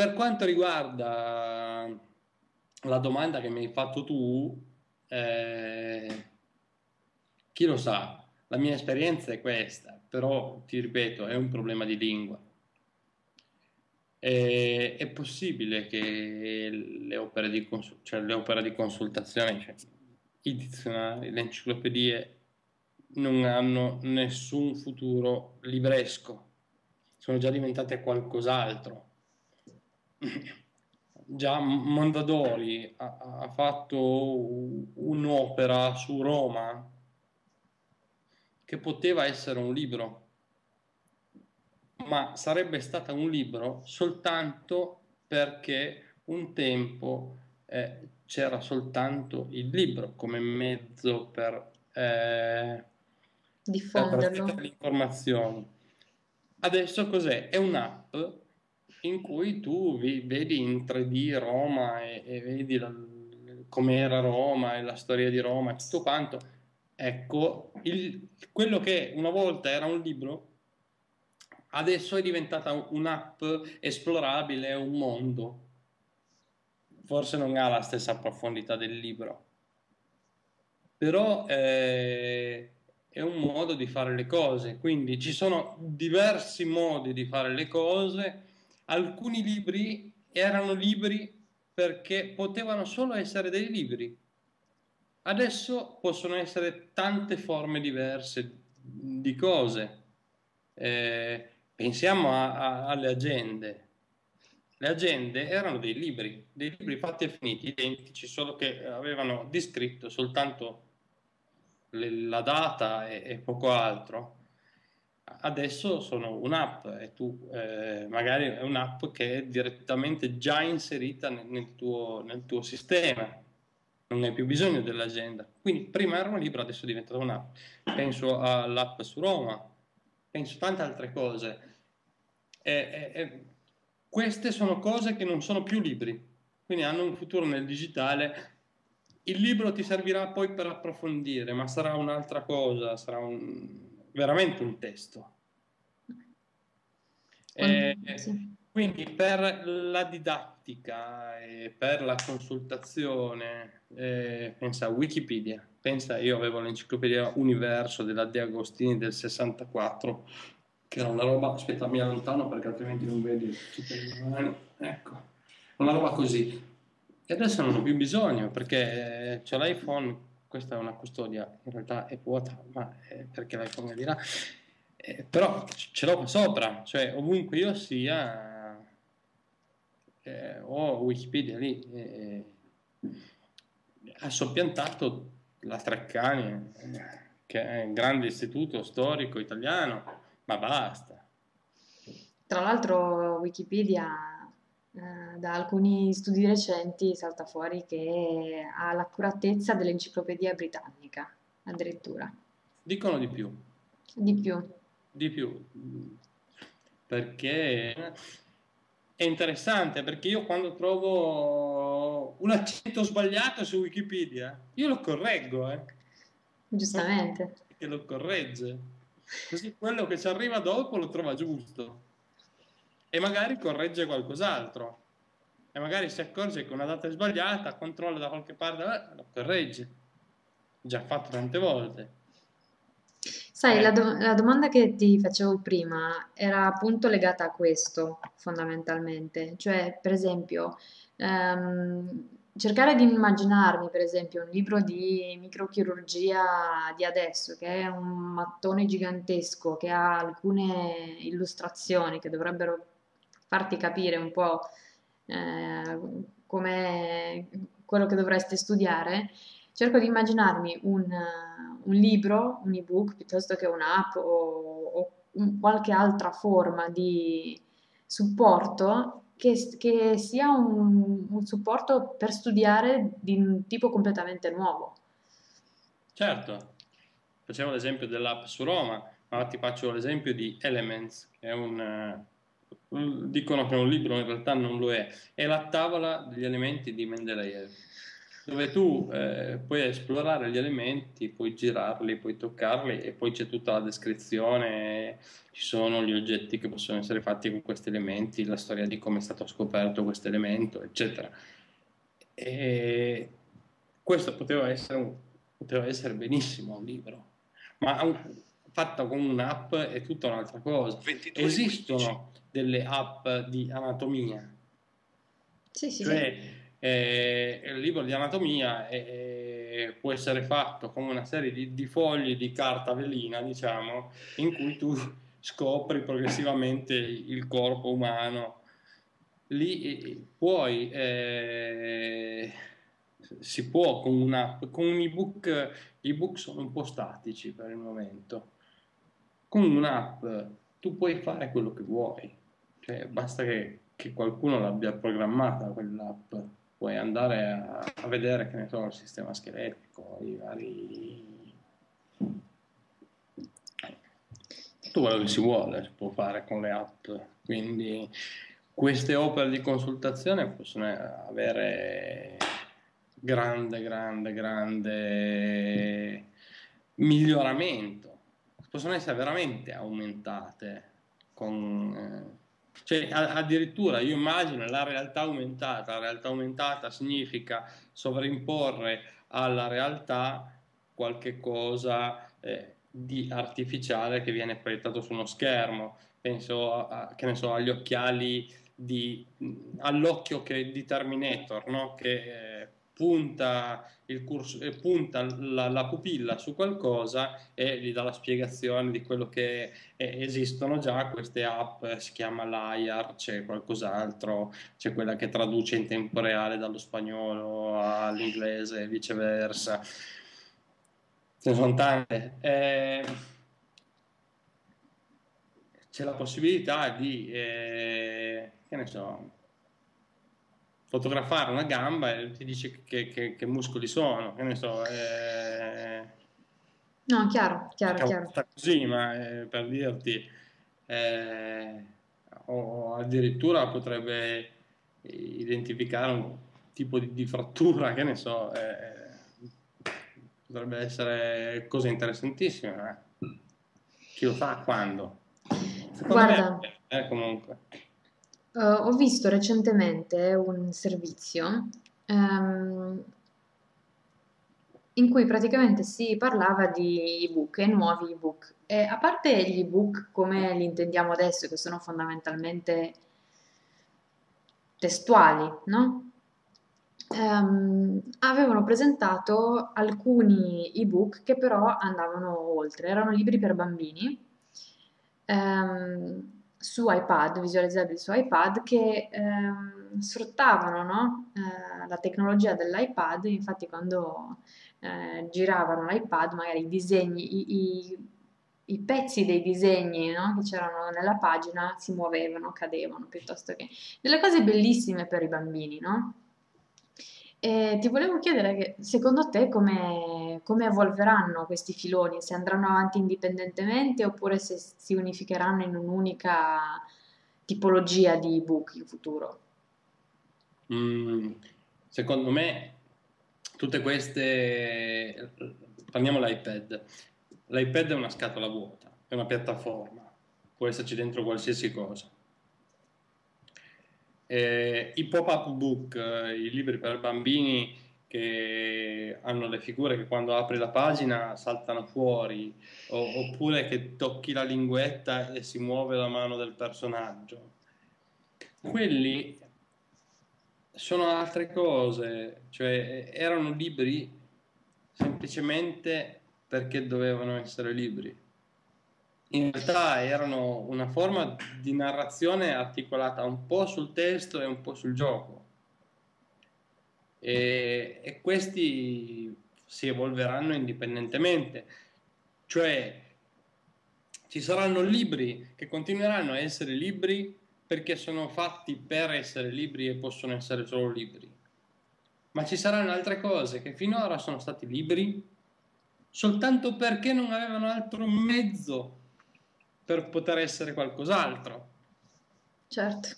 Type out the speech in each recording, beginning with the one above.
Per quanto riguarda la domanda che mi hai fatto tu, eh, chi lo sa, la mia esperienza è questa, però ti ripeto, è un problema di lingua. E, è possibile che le opere di, consul- cioè le opere di consultazione, cioè i dizionari, le enciclopedie, non hanno nessun futuro libresco, sono già diventate qualcos'altro. Già Mondadori ha, ha fatto un'opera su Roma che poteva essere un libro, ma sarebbe stata un libro soltanto perché un tempo eh, c'era soltanto il libro come mezzo per eh, diffonderlo. Per le informazioni. Adesso cos'è? È un'app in cui tu vedi in 3D Roma e, e vedi la, com'era Roma e la storia di Roma e tutto quanto. Ecco, il, quello che una volta era un libro, adesso è diventata un'app esplorabile, un mondo. Forse non ha la stessa profondità del libro, però eh, è un modo di fare le cose, quindi ci sono diversi modi di fare le cose, alcuni libri erano libri perché potevano solo essere dei libri, adesso possono essere tante forme diverse di cose, eh, pensiamo a, a, alle agende, le agende erano dei libri, dei libri fatti e finiti, identici, solo che avevano descritto soltanto la data e, e poco altro, adesso sono un'app e tu eh, magari è un'app che è direttamente già inserita nel, nel, tuo, nel, tuo, sistema, non hai più bisogno dell'agenda. Quindi prima era un libro, adesso è diventata un'app. Penso all'app su Roma, penso a tante altre cose. E, e, queste sono cose che non sono più libri, quindi hanno un futuro nel digitale il libro ti servirà poi per approfondire, ma sarà un'altra cosa, sarà un, veramente un testo. Eh, sì. Quindi per la didattica e per la consultazione, eh, pensa a Wikipedia, pensa io avevo l'enciclopedia Universo della De Agostini del 64, che era una roba, aspetta mi allontano perché altrimenti non vedi, ecco, una roba così, e adesso non ho più bisogno perché eh, c'è l'iPhone, questa è una custodia, in realtà è vuota, ma è perché l'iPhone è di là. Eh, però ce l'ho sopra, cioè ovunque io sia, eh, ho Wikipedia lì. Eh, ha soppiantato la Treccani, eh, che è un grande istituto storico italiano, ma basta. Tra l'altro Wikipedia eh, da alcuni studi recenti salta fuori che ha l'accuratezza dell'enciclopedia britannica, addirittura. Dicono di più. Di più. Di più. Perché è interessante, perché io quando trovo un accento sbagliato su Wikipedia, io lo correggo, eh. Giustamente. Che lo corregge. Così quello che ci arriva dopo lo trova giusto e magari corregge qualcos'altro e magari si accorge che una data è sbagliata, controlla da qualche parte, eh, lo corregge. Già fatto tante volte. Sai, eh. la, do- la, domanda che ti facevo prima era appunto legata a questo, fondamentalmente. Cioè, per esempio, ehm, cercare di immaginarmi, per esempio, un libro di microchirurgia di adesso, che è un mattone gigantesco, che ha alcune illustrazioni che dovrebbero farti capire un po' eh, come quello che dovresti studiare, cerco di immaginarmi un, un libro, un ebook piuttosto che un'app o, o qualche altra forma di supporto che, che sia un, un, supporto per studiare di un tipo completamente nuovo. Certo, facevo l'esempio dell'app su Roma, ma ti faccio l'esempio di Elements, che è un dicono che è un libro, in realtà non lo è, è la tavola degli elementi di Mendeleev, dove tu eh, puoi esplorare gli elementi, puoi girarli, puoi toccarli e poi c'è tutta la descrizione, ci sono gli oggetti che possono essere fatti con questi elementi, la storia di come è stato scoperto questo elemento, eccetera. E questo poteva essere, un, poteva essere benissimo un libro, ma un, fatto con un'app è tutta un'altra cosa. Esistono delle app di anatomia. Sì, sì, cioè, sì eh, il libro di anatomia eh, può essere fatto come una serie di, di, fogli di carta velina, diciamo, in cui tu scopri progressivamente il corpo umano. Lì puoi, eh, si può con un'app, con un ebook, gli ebook sono un po' statici per il momento. Con un'app tu puoi fare quello che vuoi, cioè basta che, che qualcuno l'abbia programmata quell'app. Puoi andare a, a vedere che ne so il sistema scheletrico, i vari tutto quello che si vuole si può fare con le app. Quindi queste opere di consultazione possono avere grande grande grande miglioramento. Possono essere veramente aumentate con eh, cioè, addirittura io immagino la realtà aumentata, la realtà aumentata significa sovrimporre alla realtà qualche cosa eh, di artificiale che viene proiettato su uno schermo. Penso a, che ne so, agli occhiali di, all'occhio che, di Terminator, no? che eh, punta, curso, eh, punta la, la, pupilla su qualcosa e gli dà la spiegazione di quello che eh, esistono già queste app, si chiama LAIAR, c'è qualcos'altro, c'è quella che traduce in tempo reale dallo spagnolo all'inglese e viceversa. Ce ne sono tante. Eh, c'è la possibilità di, eh, che ne so, fotografare una gamba e ti dice che, che, che muscoli sono, che ne so. Eh, no, chiaro, chiaro, chiaro. Così, ma eh, per dirti, eh, o addirittura potrebbe identificare un tipo di, di frattura, che ne so, eh, potrebbe essere cosa interessantissima. Eh. Chi lo fa quando? Secondo Guarda, me, eh, comunque. Uh, ho visto recentemente un servizio um, in cui praticamente si parlava di ebook e nuovi ebook. E a parte gli ebook come li intendiamo adesso, che sono fondamentalmente testuali, no? Um, avevano presentato alcuni ebook che però andavano oltre, erano libri per bambini. Um, su iPad, visualizzabili su iPad, che ehm, sfruttavano no? eh, la tecnologia dell'iPad, infatti quando eh, giravano l'iPad magari i disegni, i, i, i pezzi dei disegni no? che c'erano nella pagina si muovevano, cadevano, piuttosto che delle cose bellissime per i bambini, no? E ti volevo chiedere che secondo te come, come evolveranno questi filoni, se andranno avanti indipendentemente oppure se si unificheranno in un'unica tipologia di ebook in futuro? Mm, secondo me tutte queste... Prendiamo l'iPad. L'iPad è una scatola vuota, è una piattaforma, può esserci dentro qualsiasi cosa eh, I pop-up book, eh, i libri per bambini che hanno le figure che quando apri la pagina saltano fuori, o, oppure che tocchi la linguetta e si muove la mano del personaggio. Quelli sono altre cose, cioè erano libri semplicemente perché dovevano essere libri in realtà erano una forma di narrazione articolata un po' sul testo e un po' sul gioco. E, e questi si evolveranno indipendentemente, cioè ci saranno libri che continueranno a essere libri perché sono fatti per essere libri e possono essere solo libri. Ma ci saranno altre cose che finora sono stati libri soltanto perché non avevano altro mezzo per poter essere qualcos'altro. Certo.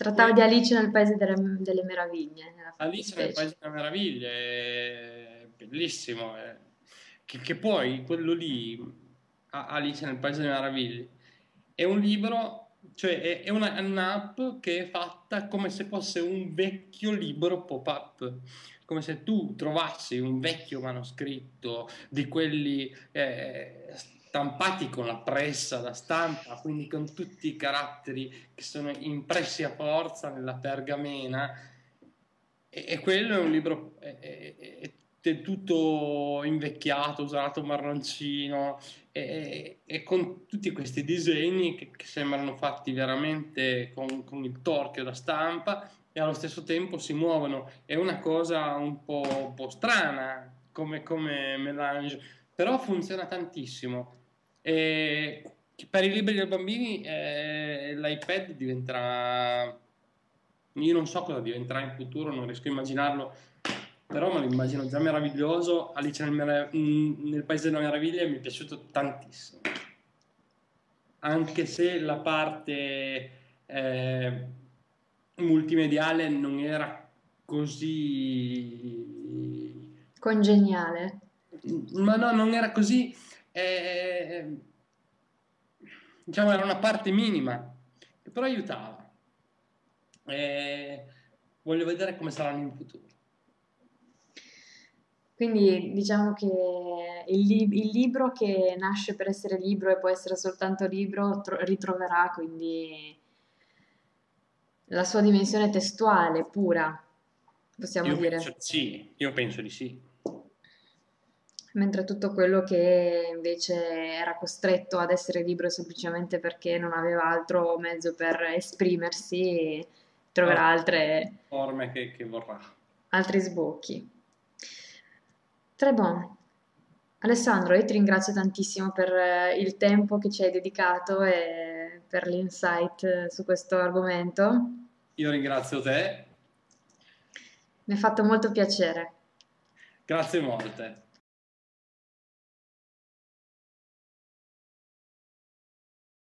Trattava di Alice nel Paese delle, delle Meraviglie. Alice nel Paese delle Meraviglie, è bellissimo. Eh. Che, che, poi quello lì, Alice nel Paese delle Meraviglie, è un libro, cioè è, è una, un'app che è fatta come se fosse un vecchio libro pop-up come se tu trovassi un vecchio manoscritto di quelli eh, stampati con la pressa da stampa, quindi con tutti i caratteri che sono impressi a forza nella pergamena. E, e quello è un libro, è, è, è tutto invecchiato, usato marroncino, e, e, con tutti questi disegni che, che sembrano fatti veramente con, con, il torchio da stampa e allo stesso tempo si muovono. È una cosa un po', un po strana come, come melange, però funziona tantissimo e per i libri dei bambini eh, l'iPad diventerà, io non so cosa diventerà in futuro, non riesco a immaginarlo, però me lo immagino già meraviglioso. Alice nel, nel Paese delle Meraviglie mi è piaciuto tantissimo, anche se la parte eh, multimediale non era così congeniale. Ma no, non era così eh, diciamo era una parte minima, che però aiutava. Eh, voglio vedere come saranno in futuro. Quindi diciamo che il, li- il, libro che nasce per essere libro e può essere soltanto libro tro- ritroverà quindi la sua dimensione testuale pura, possiamo io dire. Penso, sì, io penso di sì mentre tutto quello che invece era costretto ad essere libero semplicemente perché non aveva altro mezzo per esprimersi, troverà ah, altre forme che, che vorrà. Altri sbocchi. Très bon. Alessandro, io ti ringrazio tantissimo per eh, il tempo che ci hai dedicato e per l'insight su questo argomento. Io ringrazio te. Mi ha fatto molto piacere. Grazie molte.